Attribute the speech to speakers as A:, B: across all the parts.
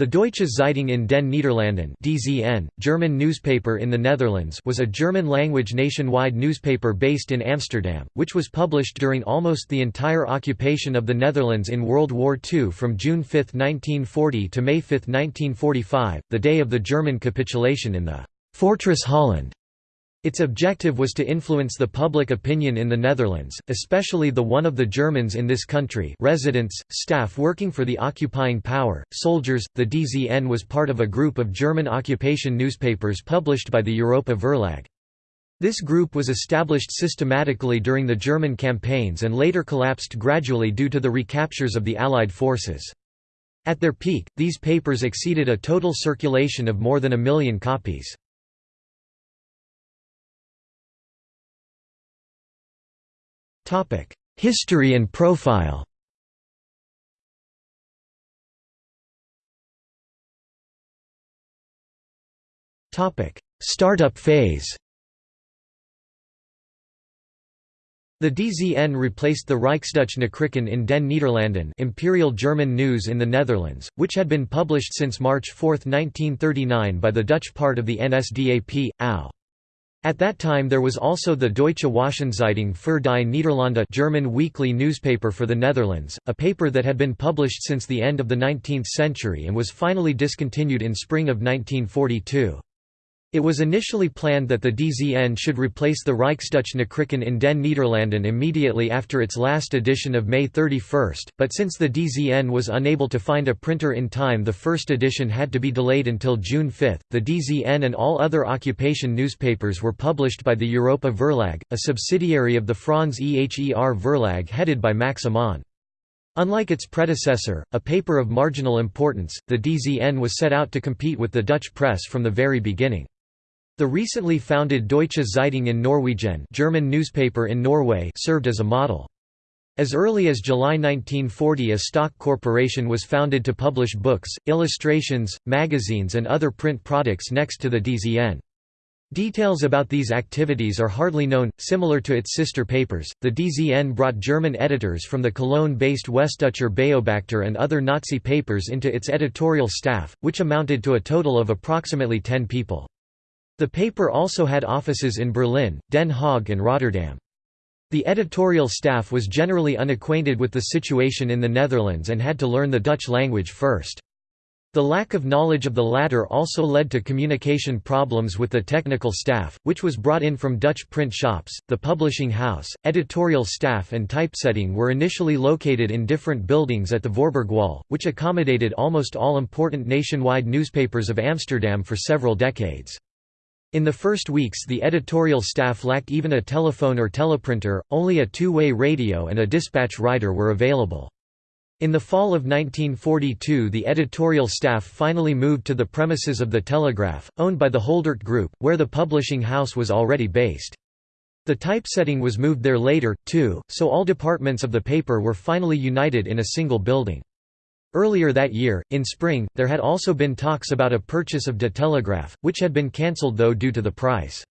A: The Deutsche Zeitung in den Niederlanden (DZN), German newspaper in the Netherlands, was a German-language nationwide newspaper based in Amsterdam, which was published during almost the entire occupation of the Netherlands in World War II from June 5, 1940 to May 5, 1945, the day of the German capitulation in the Fortress Holland. Its objective was to influence the public opinion in the Netherlands, especially the one of the Germans in this country residents, staff working for the occupying power, soldiers. The DZN was part of a group of German occupation newspapers published by the Europa Verlag. This group was established systematically during the German campaigns and later collapsed gradually due to the recaptures of the Allied forces. At their peak, these papers exceeded a total circulation of more than a million copies. History and profile Startup phase The DZN replaced the Reichsdeutsche Nachrichten in den Niederlanden Imperial German News in the Netherlands, which had been published since March 4, 1939 by the Dutch part of the NSDAP, AU. At that time there was also the Deutsche Wochenzeitung für die Niederlande German weekly newspaper for the Netherlands, a paper that had been published since the end of the 19th century and was finally discontinued in spring of 1942. It was initially planned that the DZN should replace the Reichsdeutsche Nachrichten in den Niederlanden immediately after its last edition of May 31, but since the DZN was unable to find a printer in time the first edition had to be delayed until June 5. The DZN and all other occupation newspapers were published by the Europa Verlag, a subsidiary of the Franz Eher Verlag headed by Max Amann. Unlike its predecessor, a paper of marginal importance, the DZN was set out to compete with the Dutch press from the very beginning. The recently founded Deutsche Zeitung in Norwegen German newspaper in Norway served as a model. As early as July 1940 a stock corporation was founded to publish books, illustrations, magazines and other print products next to the DZN. Details about these activities are hardly known. Similar to its sister papers, the DZN brought German editors from the Cologne-based Westdeutscher Beobachter and other Nazi papers into its editorial staff, which amounted to a total of approximately 10 people. The paper also had offices in Berlin, Den Haag and Rotterdam. The editorial staff was generally unacquainted with the situation in the Netherlands and had to learn the Dutch language first. The lack of knowledge of the latter also led to communication problems with the technical staff, which was brought in from Dutch print shops. The publishing house, editorial staff, and typesetting were initially located in different buildings at the Voorburgwal, which accommodated almost all important nationwide newspapers of Amsterdam for several decades. In the first weeks the editorial staff lacked even a telephone or teleprinter, only a two-way radio and a dispatch rider were available. In the fall of 1942 the editorial staff finally moved to the premises of the Telegraaf, owned by the Holdert Group, where the publishing house was already based. The typesetting was moved there later, too, so all departments of the paper were finally united in a single building. Earlier that year, in spring, there had also been talks about a purchase of De Telegraaf, which had been cancelled though due to the price.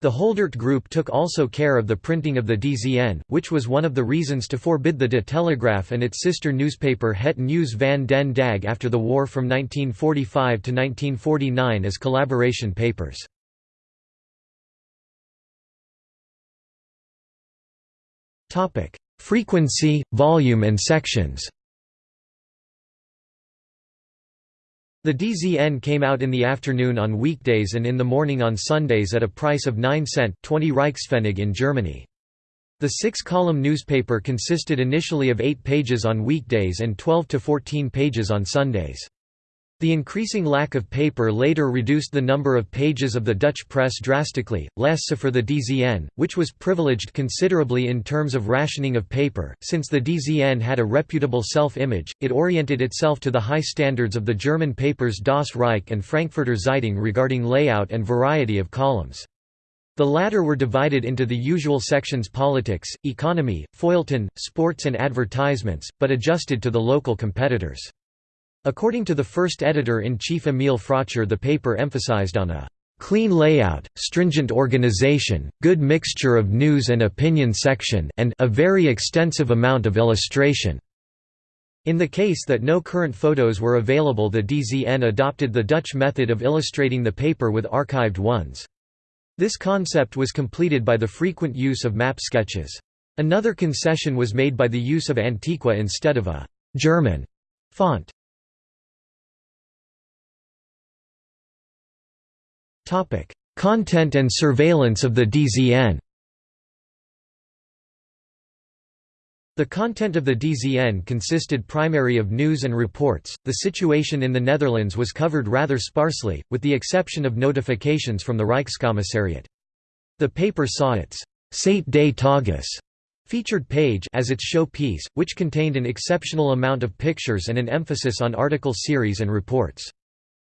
A: The Holdert Group took also care of the printing of the DZN, which was one of the reasons to forbid the De Telegraaf and its sister newspaper Het Nieuws van den Dag after the war from 1945 to 1949 as collaboration papers. Frequency, volume and sections The DZN came out in the afternoon on weekdays and in the morning on Sundays at a price of 9 cent 20 Reichspfennig in Germany. The six-column newspaper consisted initially of eight pages on weekdays and 12 to 14 pages on Sundays. The increasing lack of paper later reduced the number of pages of the Dutch press drastically, less so for the DZN, which was privileged considerably in terms of rationing of paper. Since the DZN had a reputable self image, it oriented itself to the high standards of the German papers Das Reich and Frankfurter Zeitung regarding layout and variety of columns. The latter were divided into the usual sections politics, economy, feuilleton, sports and advertisements, but adjusted to the local competitors. According to the first editor-in-chief Emil Frotscher the paper emphasized on a "...clean layout, stringent organization, good mixture of news and opinion section and a very extensive amount of illustration." In the case that no current photos were available the DZN adopted the Dutch method of illustrating the paper with archived ones. This concept was completed by the frequent use of map sketches. Another concession was made by the use of Antiqua instead of a «German» font. Content and surveillance of the DZN The content of the DZN consisted primarily of news and reports. The situation in the Netherlands was covered rather sparsely, with the exception of notifications from the Reichskommissariat. The paper saw its Seite des Tages featured page as its show piece, which contained an exceptional amount of pictures and an emphasis on article series and reports.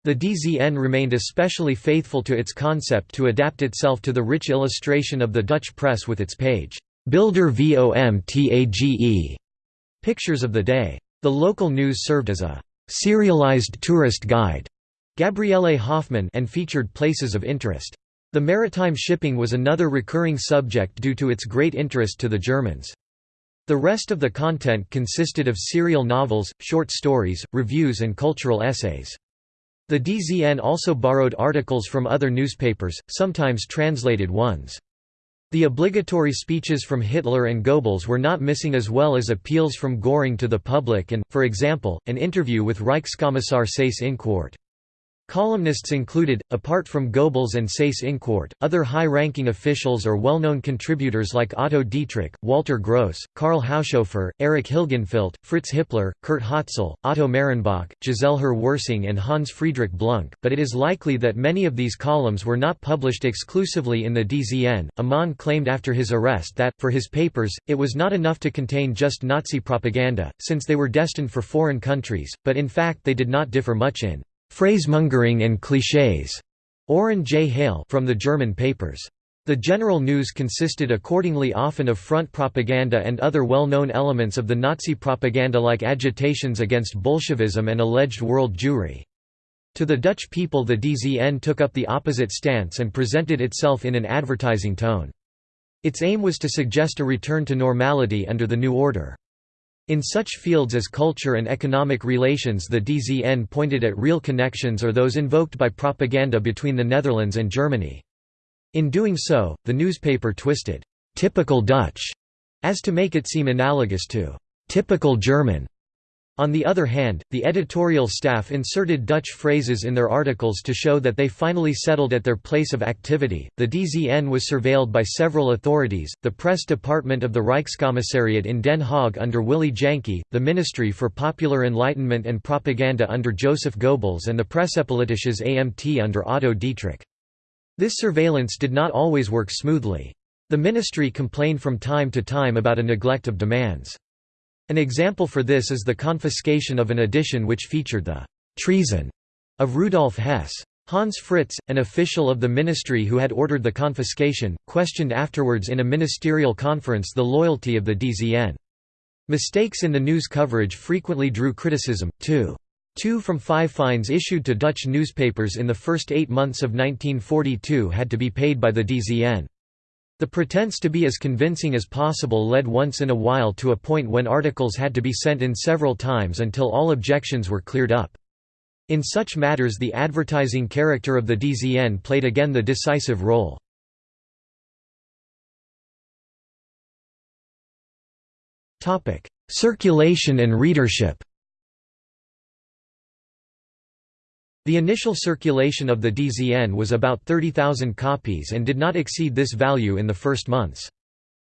A: The DZN remained especially faithful to its concept to adapt itself to the rich illustration of the Dutch press with its page. Builder VOMTAGE pictures of the day. The local news served as a serialized tourist guide Gabriele Hoffmann, and featured places of interest. The maritime shipping was another recurring subject due to its great interest to the Germans. The rest of the content consisted of serial novels, short stories, reviews and cultural essays. The DZN also borrowed articles from other newspapers, sometimes translated ones. The obligatory speeches from Hitler and Goebbels were not missing as well as appeals from Göring to the public and, for example, an interview with Reichskommissar Seyss Inquart. Columnists included, apart from Goebbels and Seyss Inquart, other high-ranking officials or well-known contributors like Otto Dietrich, Walter Gross, Karl Haushofer, Erich Hilgenfeldt, Fritz Hippler, Kurt Hotzel, Otto Marenbach, Giselher Wirsing and Hans Friedrich Blunck, but it is likely that many of these columns were not published exclusively in the DZN. Amann claimed after his arrest that, for his papers, it was not enough to contain just Nazi propaganda, since they were destined for foreign countries, but in fact they did not differ much in Phrasemongering and clichés, Oron J. Hale from the German papers. The general news consisted accordingly often of front propaganda and other well-known elements of the Nazi propaganda like agitations against Bolshevism and alleged world Jewry. To the Dutch people the DZN took up the opposite stance and presented itself in an advertising tone. Its aim was to suggest a return to normality under the new order. In such fields as culture and economic relations the DZN pointed at real connections or those invoked by propaganda between the Netherlands and Germany. In doing so, the newspaper twisted «typical Dutch» as to make it seem analogous to «typical German» On the other hand, the editorial staff inserted Dutch phrases in their articles to show that they finally settled at their place of activity. The DZN was surveilled by several authorities the press department of the Reichskommissariat in Den Haag under Willy Janke, the Ministry for Popular Enlightenment and Propaganda under Joseph Goebbels, and the Pressepolitisches AMT under Otto Dietrich. This surveillance did not always work smoothly. The ministry complained from time to time about a neglect of demands. An example for this is the confiscation of an edition which featured the «treason» of Rudolf Hess. Hans Fritz, an official of the ministry who had ordered the confiscation, questioned afterwards in a ministerial conference the loyalty of the DZN. Mistakes in the news coverage frequently drew criticism, too. Two from five fines issued to Dutch newspapers in the first eight months of 1942 had to be paid by the DZN. The pretense to be as convincing as possible led once in a while to a point when articles had to be sent in several times until all objections were cleared up. In such matters the advertising character of the DZN played again the decisive role. Circulation and readership The initial circulation of the DZN was about 30,000 copies and did not exceed this value in the first months.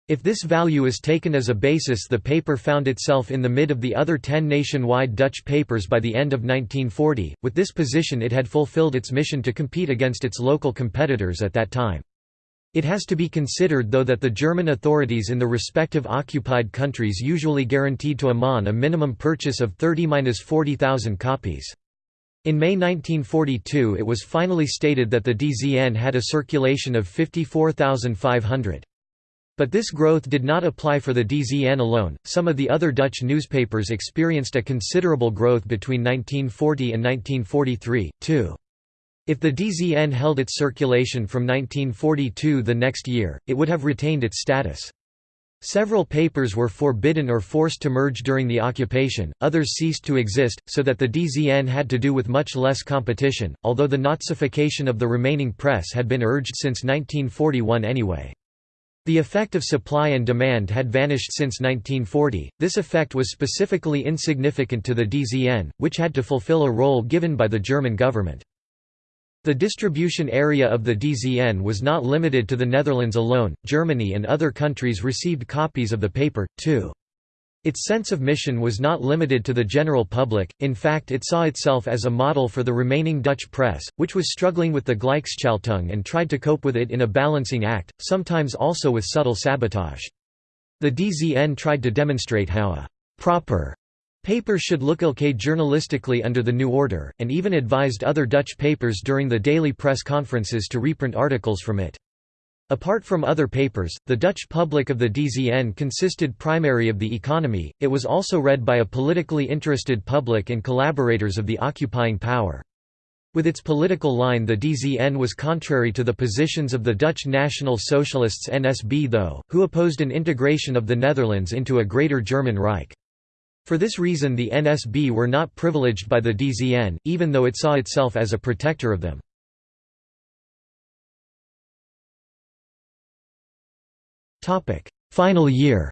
A: If this value is taken as a basis the paper found itself in the mid of the other ten nationwide Dutch papers by the end of 1940. With this position it had fulfilled its mission to compete against its local competitors at that time. It has to be considered though that the German authorities in the respective occupied countries usually guaranteed to Amann a minimum purchase of 30–40,000 copies. In May 1942 it was finally stated that the DZN had a circulation of 54,500. But this growth did not apply for the DZN alone, some of the other Dutch newspapers experienced a considerable growth between 1940 and 1943, too. If the DZN held its circulation from 1942 the next year, it would have retained its status. Several papers were forbidden or forced to merge during the occupation, others ceased to exist, so that the DZN had to do with much less competition, although the Nazification of the remaining press had been urged since 1941 anyway. The effect of supply and demand had vanished since 1940. This effect was specifically insignificant to the DZN, which had to fulfill a role given by the German government. The distribution area of the DZN was not limited to the Netherlands alone, Germany and other countries received copies of the paper, too. Its sense of mission was not limited to the general public, in fact it saw itself as a model for the remaining Dutch press, which was struggling with the Gleichschaltung and tried to cope with it in a balancing act, sometimes also with subtle sabotage. The DZN tried to demonstrate how a «proper» Paper should look okay journalistically under the new order, and even advised other Dutch papers during the daily press conferences to reprint articles from it. Apart from other papers, the Dutch public of the DZN consisted primarily of the economy, it was also read by a politically interested public and collaborators of the occupying power. With its political line the DZN was contrary to the positions of the Dutch National Socialists NSB though, who opposed an integration of the Netherlands into a Greater German Reich. For this reason the NSB were not privileged by the DZN, even though it saw itself as a protector of them. Final year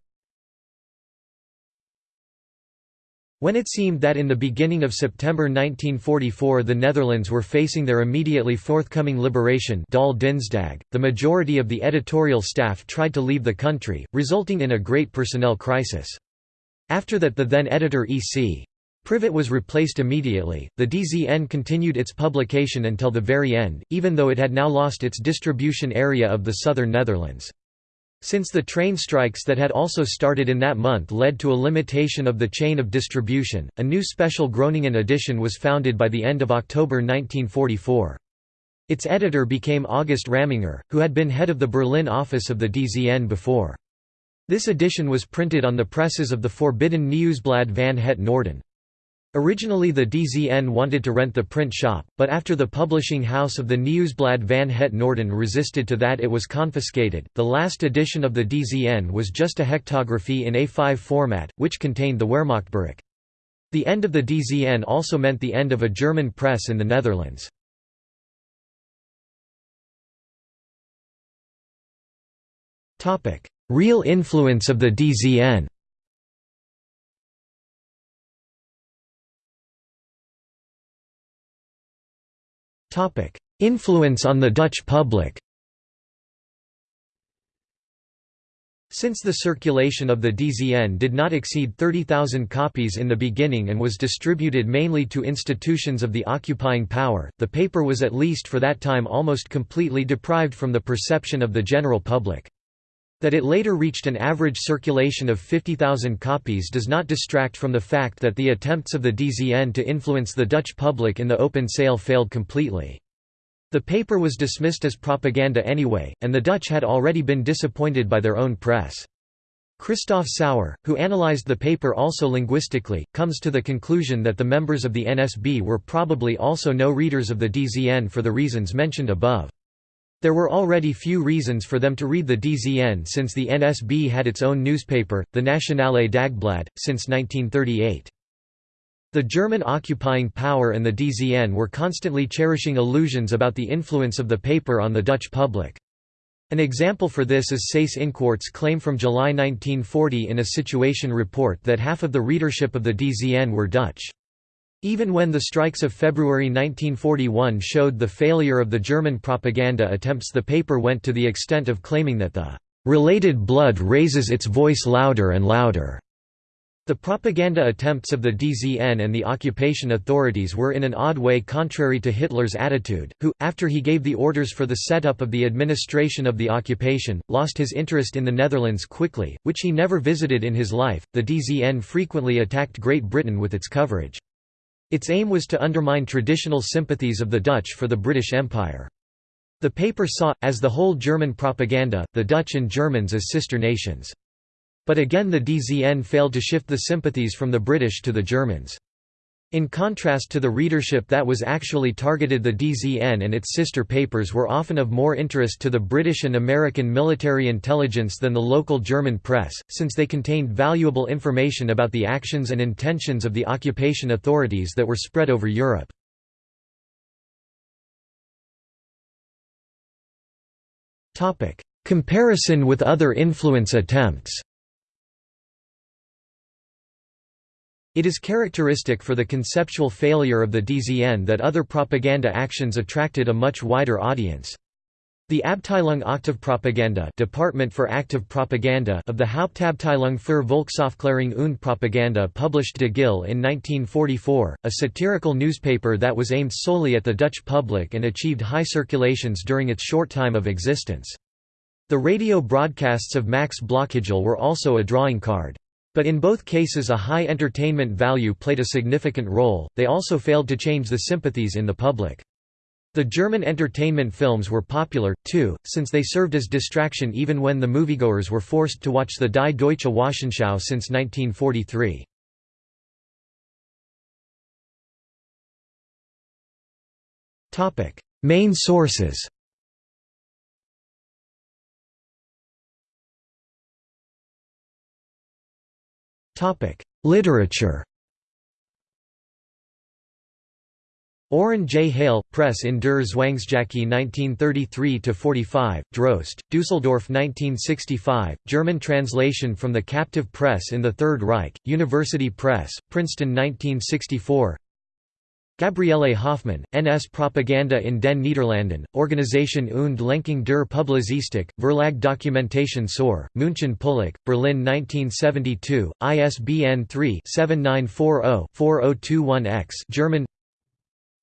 A: When it seemed that in the beginning of September 1944 the Netherlands were facing their immediately forthcoming liberation Dolle Dinsdag, the majority of the editorial staff tried to leave the country, resulting in a great personnel crisis. After that the then editor E.C. Privet was replaced immediately. The DZN continued its publication until the very end, even though it had now lost its distribution area of the southern Netherlands. Since the train strikes that had also started in that month led to a limitation of the chain of distribution, a new special Groningen edition was founded by the end of October 1944. Its editor became August Ramminger, who had been head of the Berlin office of the DZN before. This edition was printed on the presses of the forbidden Nieuwsblad van het Noorden. Originally the DZN wanted to rent the print shop, but after the publishing house of the Nieuwsblad van het Noorden resisted to that it was confiscated. The last edition of the DZN was just a hectography in A5 format, which contained the Wehrmachtbericht. The end of the DZN also meant the end of a German press in the Netherlands. Real influence of the DZN Influence on the Dutch public Since the circulation of the DZN did not exceed 30,000 copies in the beginning and was distributed mainly to institutions of the occupying power, the paper was at least for that time almost completely deprived from the perception of the general public. That it later reached an average circulation of 50,000 copies does not distract from the fact that the attempts of the DZN to influence the Dutch public in the open sale failed completely. The paper was dismissed as propaganda anyway, and the Dutch had already been disappointed by their own press. Christoph Sauer, who analyzed the paper also linguistically, comes to the conclusion that the members of the NSB were probably also no readers of the DZN for the reasons mentioned above. There were already few reasons for them to read the DZN since the NSB had its own newspaper, the Nationale Dagblad, since 1938. The German occupying power and the DZN were constantly cherishing illusions about the influence of the paper on the Dutch public. An example for this is Seyss-Inquart's claim from July 1940 in a situation report that half of the readership of the DZN were Dutch. Even when the strikes of February 1941 showed the failure of the German propaganda attempts the paper went to the extent of claiming that the "...related blood raises its voice louder and louder." The propaganda attempts of the DZN and the occupation authorities were in an odd way contrary to Hitler's attitude, who, after he gave the orders for the setup of the administration of the occupation, lost his interest in the Netherlands quickly, which he never visited in his life. The DZN frequently attacked Great Britain with its coverage. Its aim was to undermine traditional sympathies of the Dutch for the British Empire. The paper saw, as the whole German propaganda, the Dutch and Germans as sister nations. But again the DZN failed to shift the sympathies from the British to the Germans. In contrast to the readership that was actually targeted the DZN and its sister papers were often of more interest to the British and American military intelligence than the local German press, since they contained valuable information about the actions and intentions of the occupation authorities that were spread over Europe. Comparison with other influence attempts It is characteristic for the conceptual failure of the DZN that other propaganda actions attracted a much wider audience. The Abteilung Aktivpropaganda Department for Active Propaganda of the Hauptabteilung für Volksaufklärung und Propaganda published De Gil in 1944, a satirical newspaper that was aimed solely at the Dutch public and achieved high circulations during its short time of existence. The radio broadcasts of Max Blokhagel were also a drawing card. But in both cases a high entertainment value played a significant role, they also failed to change the sympathies in the public. The German entertainment films were popular, too, since they served as distraction even when the moviegoers were forced to watch the Die Deutsche Wochenschau since 1943. Main sources Literature Oron J. Hale, Press in der Zwangsjacke 1933–45, Drost, Dusseldorf 1965, German translation from the Captive Press in the Third Reich, University Press, Princeton 1964 Gabriele Hoffmann, NS Propaganda in den Niederlanden, Organisation und Lenkung der Publizistik, Verlag Dokumentation zur, München Pulik, Berlin 1972, ISBN 3-7940-4021-X German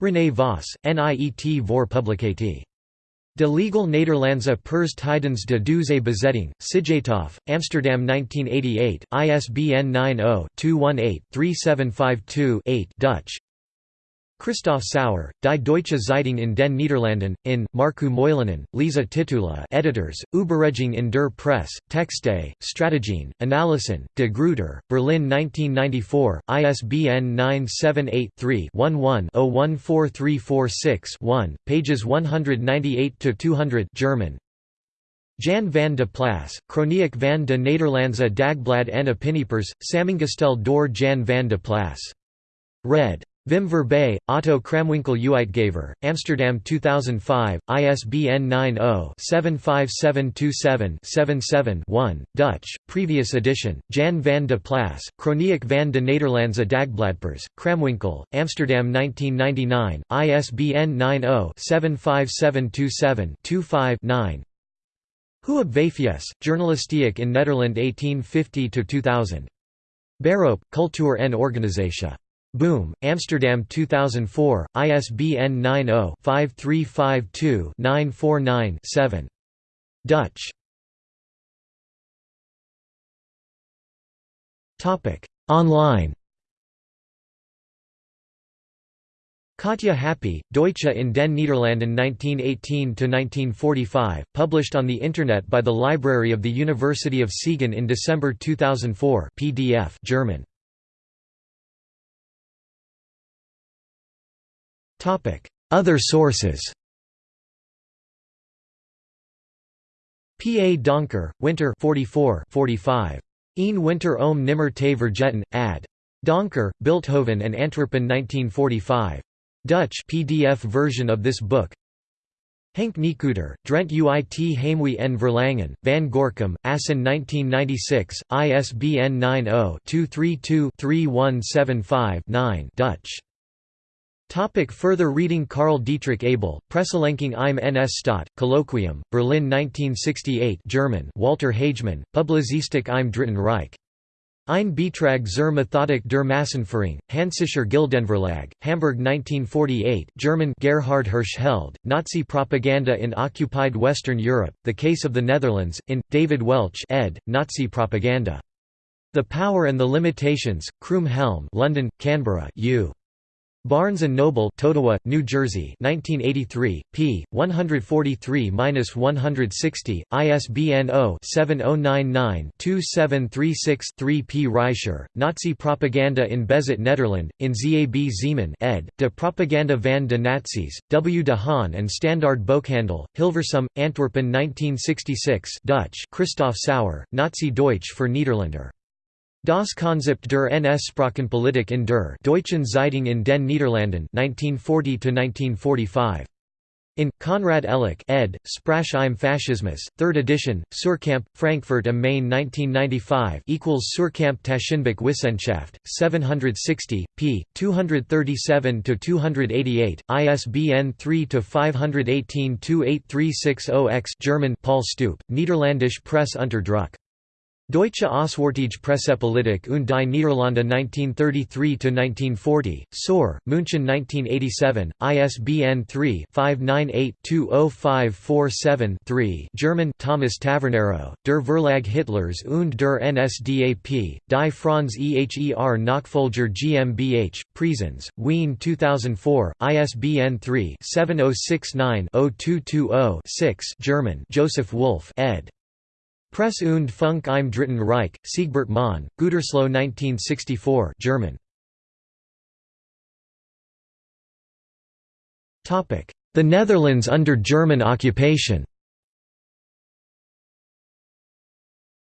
A: René Voss, NIET voor Publicatie. De Legal Nederlandse Pers Tijdens de Duitse Bezetting, Sijthoff, Amsterdam 1988, ISBN 90-218-3752-8 Dutch, Christoph Sauer, Die Deutsche Zeitung in den Niederlanden, in, Markku Moilanen, Liisa Tiittula editors, Überredung in der Presse, Texte, Strategien, Analysen, de Gruyter, Berlin 1994, ISBN 978-3-11-014346-1, pages 198–200 German. Jan van de Plas, Kroniek van de Nederlandse Dagblad en Opiniepers, Sammengestel door Jan van de Plas. Red. Wim Verbeij, Otto Cramwinckel Uitgever, Amsterdam 2005, ISBN 90-75727-77-1, Dutch, previous edition, Jan van de Plas, Kroniek van de Nederlandse Dagbladpers, Kramwinkel, Amsterdam 1999, ISBN 90-75727-25-9 Huub Vafies, Journalistiek in Nederland 1850–2000. Beroep, Cultuur en Organisatie. Boom, Amsterdam 2004, ISBN 90-5352-949-7. Dutch Online Katja Happe, Deutsche in den Niederlanden 1918–1945, published on the Internet by the Library of the University of Siegen in December 2004 PDF German. Other sources P. A. Donker, Winter 44 45. Een Winter om Nimmer te vergeten, ad. Donker, Bilthoven and Antwerpen 1945. Dutch PDF version of this book Henk Nijkeuter, Drent uit Heimwee en Verlangen, Van Gorcum, Assen 1996, ISBN 90-232-3175-9 Dutch Topic further reading Karl Dietrich Abel, Presselenkung im NS Staat, Colloquium, Berlin 1968 German Walter Hagemann, Publizistik im Dritten Reich. Ein Beitrag zur Methodik der Massenführung, Hansischer Gildenverlag, Hamburg 1948 German Gerhard Hirschfeld, Nazi Propaganda in Occupied Western Europe, The Case of the Netherlands, in, David Welch ed., Nazi Propaganda. The Power and the Limitations, Croom Helm London, Canberra U. Barnes & Noble Totowa, New Jersey 1983, p. 143–160, ISBN 0-7099-2736-3 P. Reicher, Nazi Propaganda in Bezet Nederland, in Zab Zeeman ed., De Propaganda van de Nazi's, W. de Haan and Standaard Boekhandel, Hilversum, Antwerpen 1966 Dutch Christoph Sauer, Nazi Deutsch für Niederländer. Das Konzept der NS-Sprachenpolitik in der Deutschen Zeitung in den Niederlanden 1940–1945. In, Konrad Ehlich ed., Sprache im Faschismus, 3rd edition, Suhrkamp, Frankfurt am Main 1995 equals Suhrkamp Taschenbuch Wissenschaft, 760, p. 237–288, ISBN 3-518-28360-X German Paul Stoop, Niederländisch Presse unter Druck. Deutsche Auswärtige Pressepolitik und die Niederlande 1933–1940, Saur, München 1987, ISBN 3-598-20547-3 German Thomas Tavernaro, Der Verlag Hitlers und der NSDAP, Die Franz Eher Nachfolger GmbH, Presens, Wien 2004, ISBN 3-7069-0220-6 German Joseph Wulf ed. Press und Funk im Dritten Reich, Sigbert Mohn, Gütersloh 1964 German. The Netherlands under German occupation.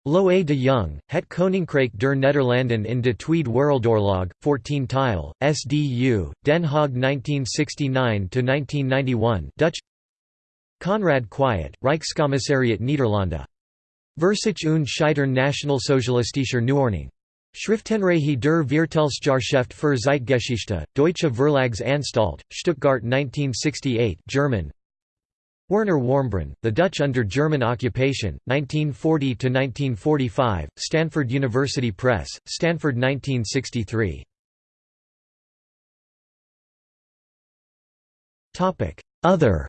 A: Loé de Jong, Het Koninkrijk der Nederlanden in de Tweede Wereldoorlog, 14 tile, SDU, Den Haag 1969–1991 Dutch. Conrad Kwiet, Reichskommissariat Nederlanden Versich und Scheitern Nationalsozialistischer Neuordnung. Schriftenreihe der Viertelsjahrschrift für Zeitgeschichte, Deutsche Verlagsanstalt, Stuttgart 1968 German. Werner Warmbrunn, The Dutch Under German Occupation, 1940–1945, Stanford University Press, Stanford 1963. Other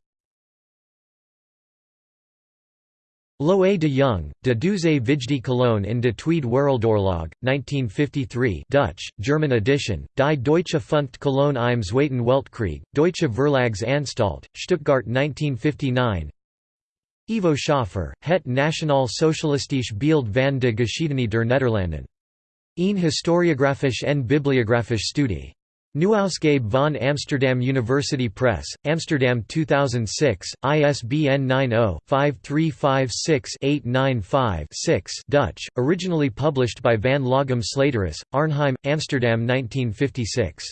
A: Loé de Jong, De Duitse Vijfde Colonne in de Tweede Wereldoorlog, 1953 Dutch, German edition, Die Deutsche Funkt Cologne im Zweiten Weltkrieg, Deutsche Verlagsanstalt, Stuttgart 1959 Ivo Schöffer, Het Nationaal Socialistisch Beeld van de Geschiedenis der Nederlanden. Een historiografisch en bibliografisch studie. Nieuwausgabe van Amsterdam University Press, Amsterdam 2006, ISBN 90-5356-895-6 Dutch, originally published by Van Loghem Slaterus, Arnhem, Amsterdam 1956.